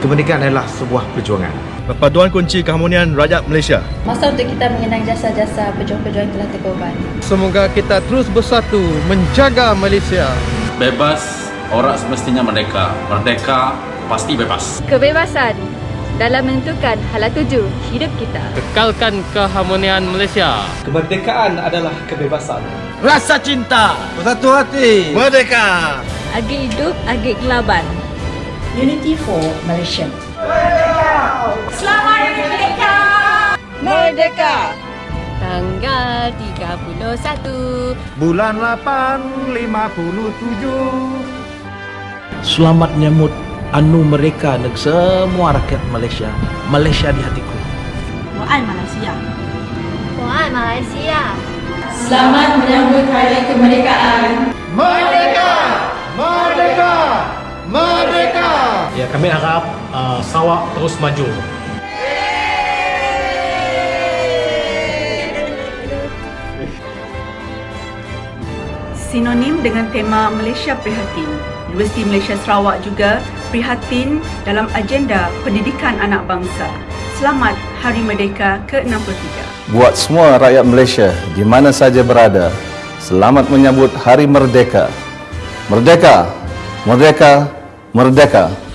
Kemerdekaan adalah sebuah perjuangan. Perpaduan kunci keharmonian rakyat Malaysia. Masa untuk kita mengenang jasa-jasa pejuang-pejuang telah terkorban. Semoga kita terus bersatu menjaga Malaysia. Bebas, orang semestinya merdeka. Merdeka, pasti bebas. Kebebasan dalam menentukan hala tuju hidup kita. Kekalkan keharmonian Malaysia. Kemerdekaan adalah kebebasan. Rasa cinta, bersatu hati, merdeka. Agik hidup, agik kelaban. Unity for Malaysia. Selamat Merdeka! Merdeka! Tanggal 31 Bulan 8 57 Selamat menyambut anu mereka dan semua rakyat Malaysia. Malaysia di hatiku. Mohon Malaysia. Mohon Malaysia. Selamat menyambut Hari Kemerdekaan. Ya, kami harap uh, Sarawak terus maju. Sinonim dengan tema Malaysia Prihatin. Universiti Malaysia Sarawak juga prihatin dalam agenda pendidikan anak bangsa. Selamat Hari Merdeka ke-63. Buat semua rakyat Malaysia di mana saja berada, selamat menyambut Hari Merdeka. Merdeka! Merdeka! Merdeka!